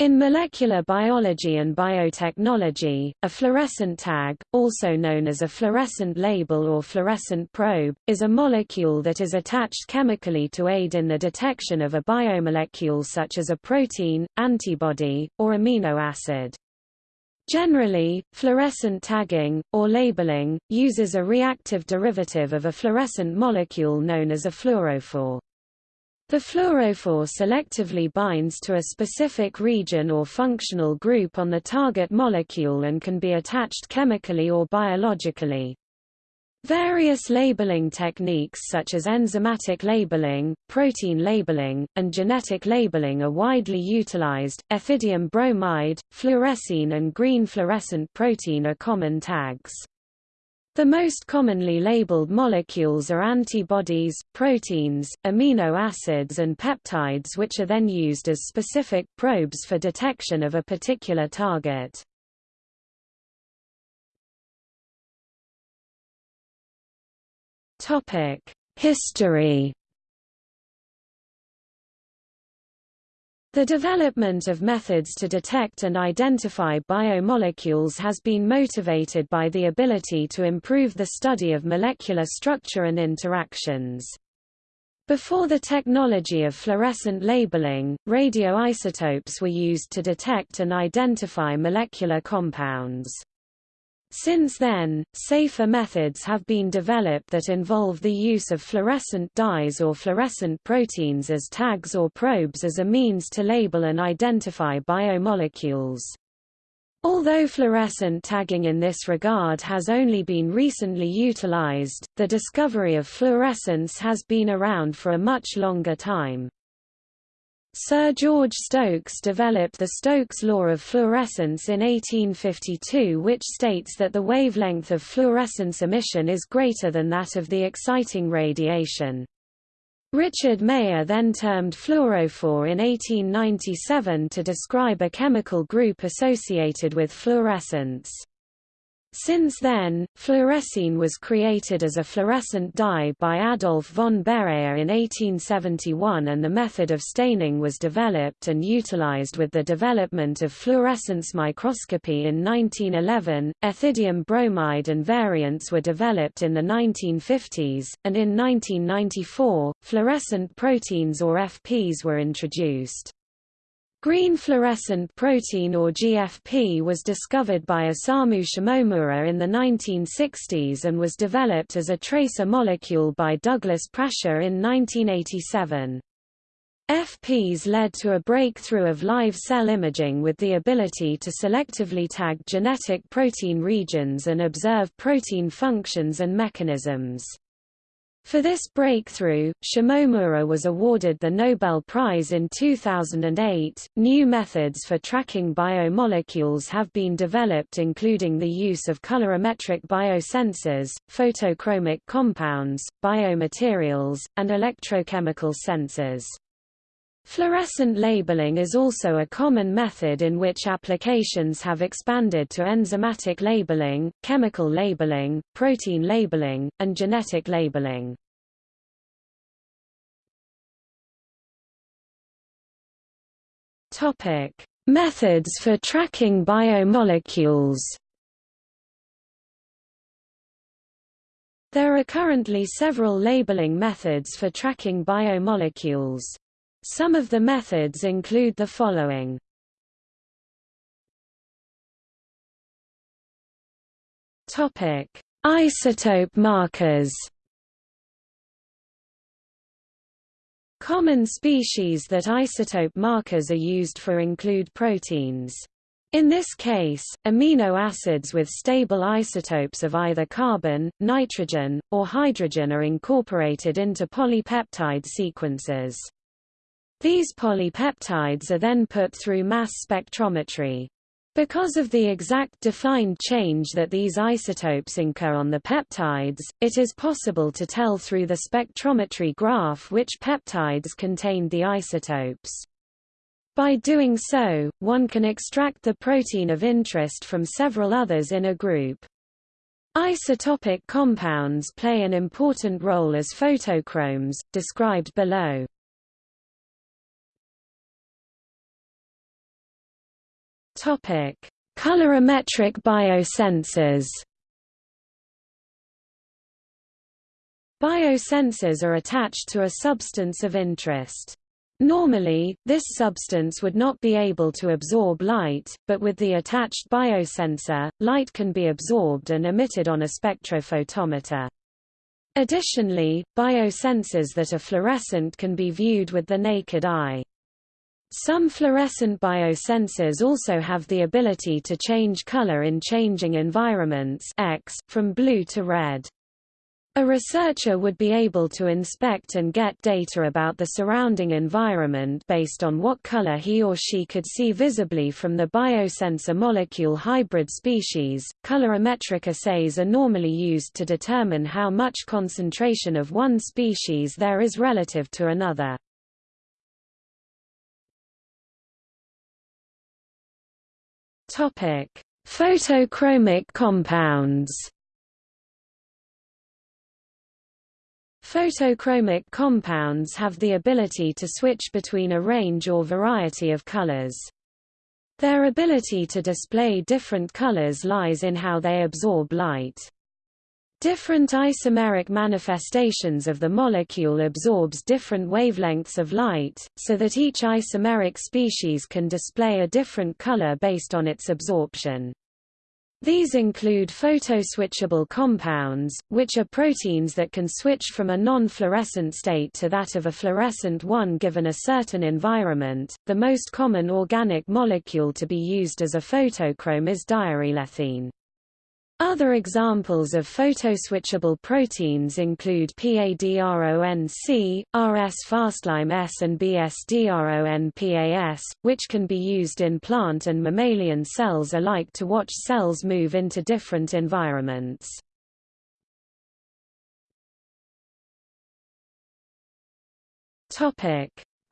In molecular biology and biotechnology, a fluorescent tag, also known as a fluorescent label or fluorescent probe, is a molecule that is attached chemically to aid in the detection of a biomolecule such as a protein, antibody, or amino acid. Generally, fluorescent tagging, or labeling, uses a reactive derivative of a fluorescent molecule known as a fluorophore. The fluorophore selectively binds to a specific region or functional group on the target molecule and can be attached chemically or biologically. Various labeling techniques such as enzymatic labeling, protein labeling, and genetic labeling are widely utilized. Ethidium bromide, fluorescein and green fluorescent protein are common tags. The most commonly labeled molecules are antibodies, proteins, amino acids and peptides which are then used as specific probes for detection of a particular target. History The development of methods to detect and identify biomolecules has been motivated by the ability to improve the study of molecular structure and interactions. Before the technology of fluorescent labeling, radioisotopes were used to detect and identify molecular compounds. Since then, safer methods have been developed that involve the use of fluorescent dyes or fluorescent proteins as tags or probes as a means to label and identify biomolecules. Although fluorescent tagging in this regard has only been recently utilized, the discovery of fluorescence has been around for a much longer time. Sir George Stokes developed the Stokes law of fluorescence in 1852 which states that the wavelength of fluorescence emission is greater than that of the exciting radiation. Richard Meyer then termed fluorophore in 1897 to describe a chemical group associated with fluorescence. Since then, fluorescein was created as a fluorescent dye by Adolf von Baeyer in 1871 and the method of staining was developed and utilized with the development of fluorescence microscopy in 1911. Ethidium bromide and variants were developed in the 1950s, and in 1994, fluorescent proteins or FPs were introduced. Green fluorescent protein or GFP was discovered by Osamu Shimomura in the 1960s and was developed as a tracer molecule by Douglas Prasher in 1987. FPs led to a breakthrough of live cell imaging with the ability to selectively tag genetic protein regions and observe protein functions and mechanisms. For this breakthrough, Shimomura was awarded the Nobel Prize in 2008. New methods for tracking biomolecules have been developed, including the use of colorimetric biosensors, photochromic compounds, biomaterials, and electrochemical sensors. Fluorescent labeling is also a common method in which applications have expanded to enzymatic labeling, chemical labeling, protein labeling, and genetic labeling. Topic: Methods for tracking biomolecules. There are currently several labeling methods for tracking biomolecules. Some of the methods include the following. Topic: Isotope markers. Common species that isotope markers are used for include proteins. In this case, amino acids with stable isotopes of either carbon, nitrogen, or hydrogen are incorporated into polypeptide sequences. These polypeptides are then put through mass spectrometry. Because of the exact defined change that these isotopes incur on the peptides, it is possible to tell through the spectrometry graph which peptides contained the isotopes. By doing so, one can extract the protein of interest from several others in a group. Isotopic compounds play an important role as photochromes, described below. Topic: Colorimetric biosensors. Biosensors are attached to a substance of interest. Normally, this substance would not be able to absorb light, but with the attached biosensor, light can be absorbed and emitted on a spectrophotometer. Additionally, biosensors that are fluorescent can be viewed with the naked eye. Some fluorescent biosensors also have the ability to change color in changing environments X, from blue to red. A researcher would be able to inspect and get data about the surrounding environment based on what color he or she could see visibly from the biosensor molecule hybrid species. Colorimetric assays are normally used to determine how much concentration of one species there is relative to another. Topic: Photochromic compounds. Photochromic compounds have the ability to switch between a range or variety of colors. Their ability to display different colors lies in how they absorb light. Different isomeric manifestations of the molecule absorbs different wavelengths of light, so that each isomeric species can display a different color based on its absorption. These include photoswitchable compounds, which are proteins that can switch from a non-fluorescent state to that of a fluorescent one given a certain environment. The most common organic molecule to be used as a photochrome is diarylethene. Other examples of photoswitchable proteins include Padron-C, RS-Fastlime-S and bs-DRONPA-s, which can be used in plant and mammalian cells alike to watch cells move into different environments.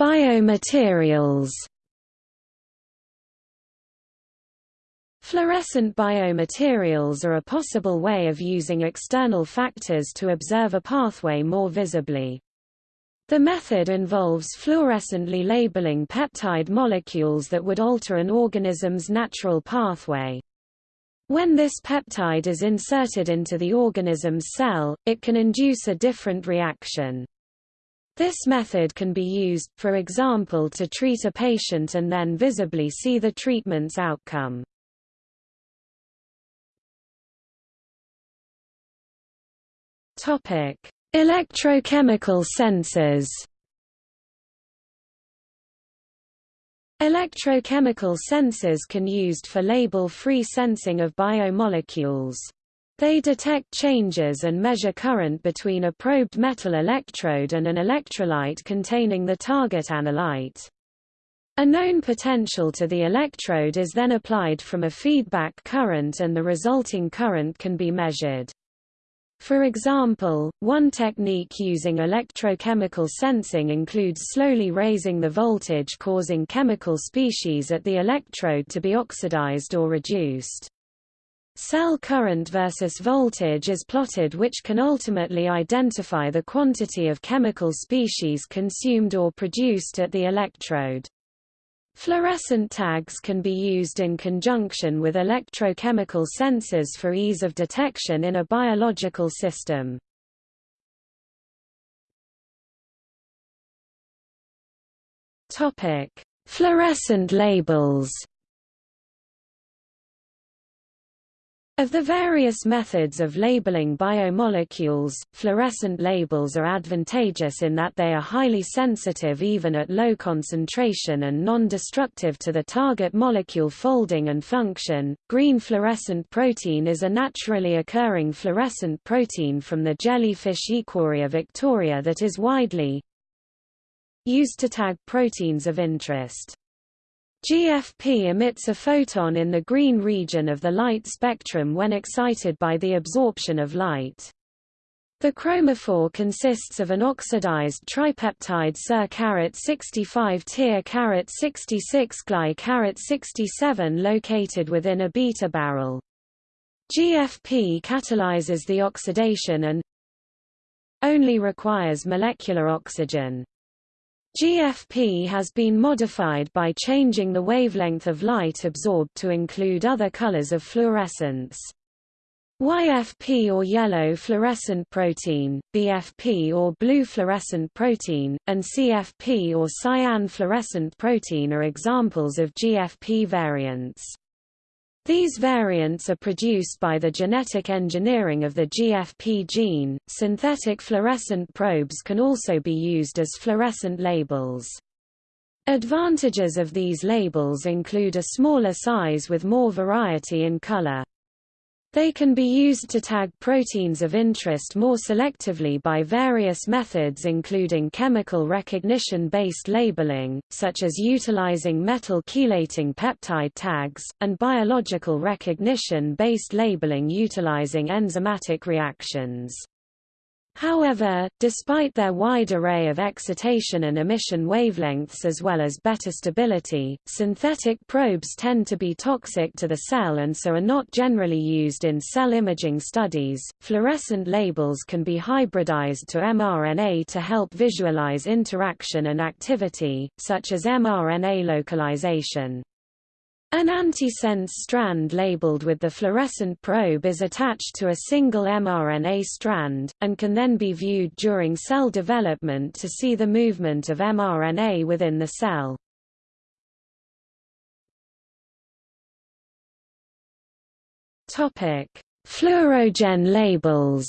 Biomaterials Fluorescent biomaterials are a possible way of using external factors to observe a pathway more visibly. The method involves fluorescently labeling peptide molecules that would alter an organism's natural pathway. When this peptide is inserted into the organism's cell, it can induce a different reaction. This method can be used, for example to treat a patient and then visibly see the treatment's outcome. Topic: Electrochemical sensors. Electrochemical sensors can used for label-free sensing of biomolecules. They detect changes and measure current between a probed metal electrode and an electrolyte containing the target analyte. A known potential to the electrode is then applied from a feedback current and the resulting current can be measured. For example, one technique using electrochemical sensing includes slowly raising the voltage causing chemical species at the electrode to be oxidized or reduced. Cell current versus voltage is plotted which can ultimately identify the quantity of chemical species consumed or produced at the electrode. Fluorescent tags can be used in conjunction with electrochemical sensors for ease of detection in a biological system. Fluorescent labels Of the various methods of labeling biomolecules, fluorescent labels are advantageous in that they are highly sensitive even at low concentration and non-destructive to the target molecule folding and function. Green fluorescent protein is a naturally occurring fluorescent protein from the jellyfish Aequorea victoria that is widely used to tag proteins of interest. GFP emits a photon in the green region of the light spectrum when excited by the absorption of light. The chromophore consists of an oxidized tripeptide Ser 65 Tyr 66 gly 67 located within a beta barrel. GFP catalyzes the oxidation and only requires molecular oxygen. GFP has been modified by changing the wavelength of light absorbed to include other colors of fluorescence. YFP or yellow fluorescent protein, BFP or blue fluorescent protein, and CFP or cyan fluorescent protein are examples of GFP variants. These variants are produced by the genetic engineering of the GFP gene. Synthetic fluorescent probes can also be used as fluorescent labels. Advantages of these labels include a smaller size with more variety in color. They can be used to tag proteins of interest more selectively by various methods including chemical recognition-based labeling, such as utilizing metal chelating peptide tags, and biological recognition-based labeling utilizing enzymatic reactions. However, despite their wide array of excitation and emission wavelengths as well as better stability, synthetic probes tend to be toxic to the cell and so are not generally used in cell imaging studies. Fluorescent labels can be hybridized to mRNA to help visualize interaction and activity, such as mRNA localization. An antisense strand labeled with the fluorescent probe is attached to a single mRNA strand, and can then be viewed during cell development to see the movement of mRNA within the cell. Fluorogen labels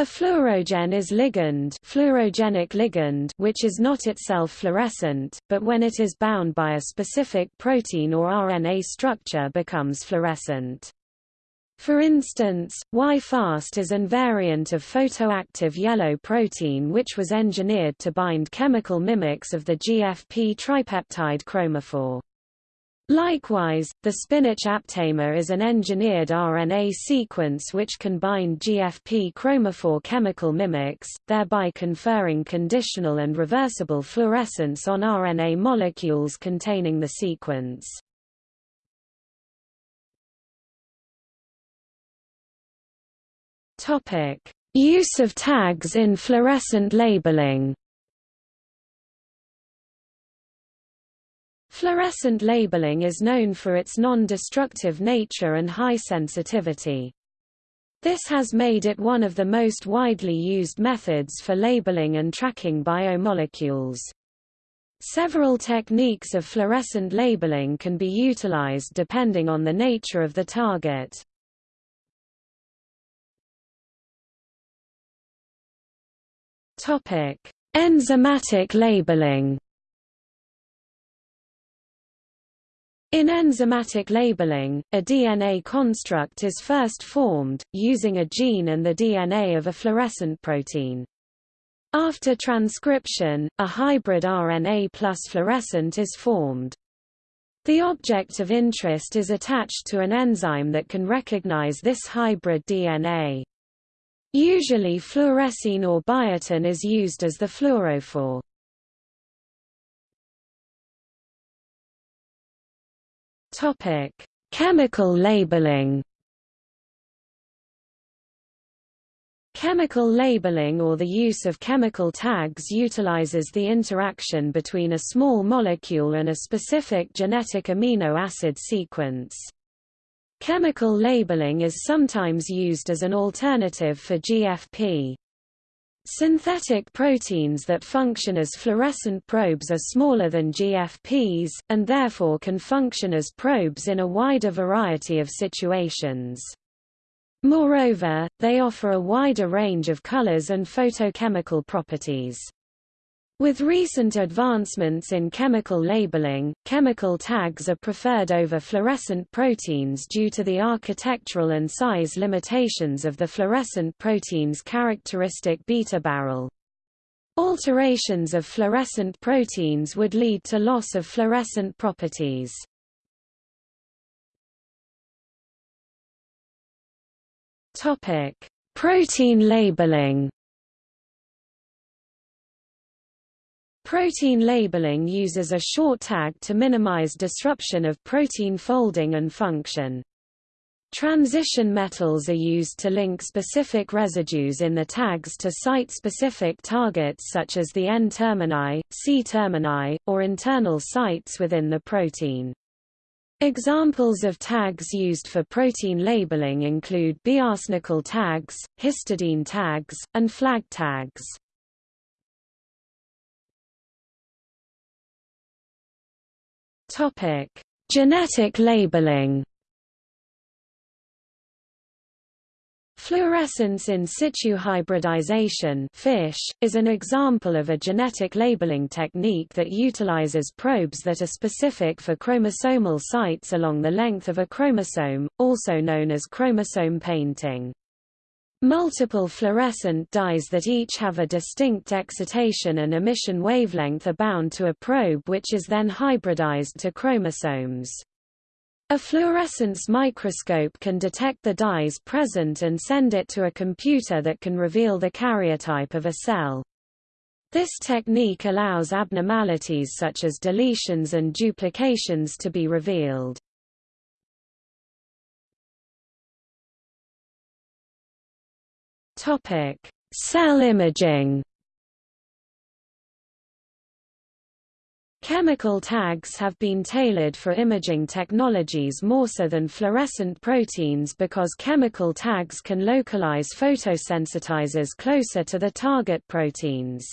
A fluorogen is ligand, fluorogenic ligand which is not itself fluorescent, but when it is bound by a specific protein or RNA structure becomes fluorescent. For instance, Y-FAST is an variant of photoactive yellow protein which was engineered to bind chemical mimics of the GFP tripeptide chromophore. Likewise, the spinach aptamer is an engineered RNA sequence which can bind GFP chromophore chemical mimics, thereby conferring conditional and reversible fluorescence on RNA molecules containing the sequence. Use of tags in fluorescent labeling Fluorescent labeling is known for its non-destructive nature and high sensitivity. This has made it one of the most widely used methods for labeling and tracking biomolecules. Several techniques of fluorescent labeling can be utilized depending on the nature of the target. Enzymatic labeling In enzymatic labeling, a DNA construct is first formed, using a gene and the DNA of a fluorescent protein. After transcription, a hybrid RNA plus fluorescent is formed. The object of interest is attached to an enzyme that can recognize this hybrid DNA. Usually fluorescein or biotin is used as the fluorophore. Topic: Chemical labeling. Chemical labeling or the use of chemical tags utilizes the interaction between a small molecule and a specific genetic amino acid sequence. Chemical labeling is sometimes used as an alternative for GFP. Synthetic proteins that function as fluorescent probes are smaller than GFPs, and therefore can function as probes in a wider variety of situations. Moreover, they offer a wider range of colors and photochemical properties. With recent advancements in chemical labeling, chemical tags are preferred over fluorescent proteins due to the architectural and size limitations of the fluorescent protein's characteristic beta barrel. Alterations of fluorescent proteins would lead to loss of fluorescent properties. Protein labeling Protein labeling uses a short tag to minimize disruption of protein folding and function. Transition metals are used to link specific residues in the tags to site-specific targets such as the N-termini, C-termini, or internal sites within the protein. Examples of tags used for protein labeling include biarsenical tags, histidine tags, and flag tags. Topic: Genetic labeling. Fluorescence in situ hybridization FISH, is an example of a genetic labeling technique that utilizes probes that are specific for chromosomal sites along the length of a chromosome, also known as chromosome painting. Multiple fluorescent dyes that each have a distinct excitation and emission wavelength are bound to a probe which is then hybridized to chromosomes. A fluorescence microscope can detect the dyes present and send it to a computer that can reveal the karyotype of a cell. This technique allows abnormalities such as deletions and duplications to be revealed. Topic: Cell imaging. Chemical tags have been tailored for imaging technologies more so than fluorescent proteins because chemical tags can localize photosensitizers closer to the target proteins.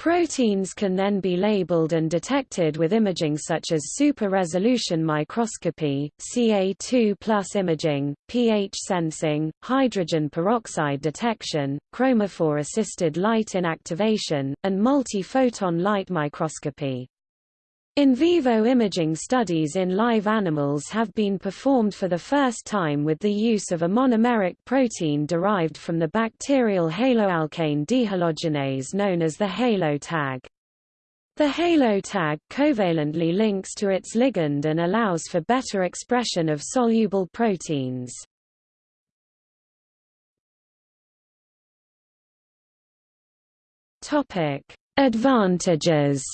Proteins can then be labeled and detected with imaging such as super-resolution microscopy, Ca2 imaging, pH sensing, hydrogen peroxide detection, chromophore-assisted light inactivation, and multi-photon light microscopy. In vivo imaging studies in live animals have been performed for the first time with the use of a monomeric protein derived from the bacterial haloalkane dehalogenase known as the halo tag. The halo tag covalently links to its ligand and allows for better expression of soluble proteins. Advantages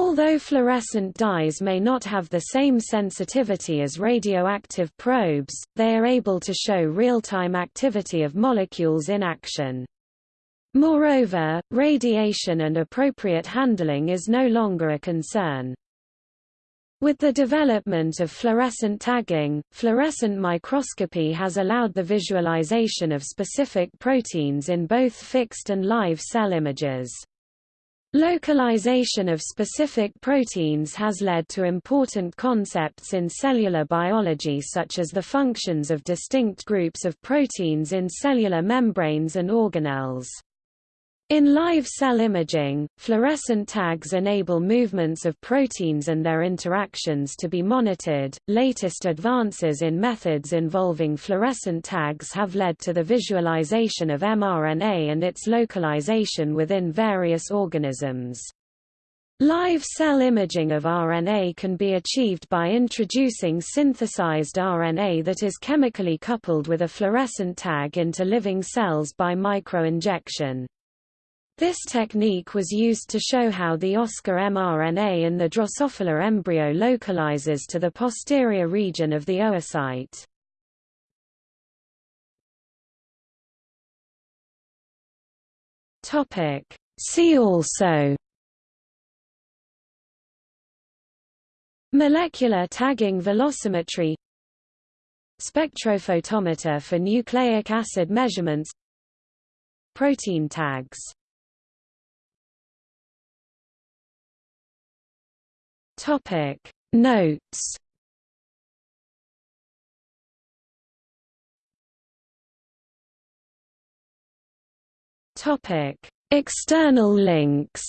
Although fluorescent dyes may not have the same sensitivity as radioactive probes, they are able to show real-time activity of molecules in action. Moreover, radiation and appropriate handling is no longer a concern. With the development of fluorescent tagging, fluorescent microscopy has allowed the visualization of specific proteins in both fixed and live cell images. Localization of specific proteins has led to important concepts in cellular biology such as the functions of distinct groups of proteins in cellular membranes and organelles. In live cell imaging, fluorescent tags enable movements of proteins and their interactions to be monitored. Latest advances in methods involving fluorescent tags have led to the visualization of mRNA and its localization within various organisms. Live cell imaging of RNA can be achieved by introducing synthesized RNA that is chemically coupled with a fluorescent tag into living cells by microinjection. This technique was used to show how the oskar mRNA in the Drosophila embryo localizes to the posterior region of the oocyte. See also Molecular tagging velocimetry Spectrophotometer for nucleic acid measurements Protein tags Topic. Notes. Topic. External links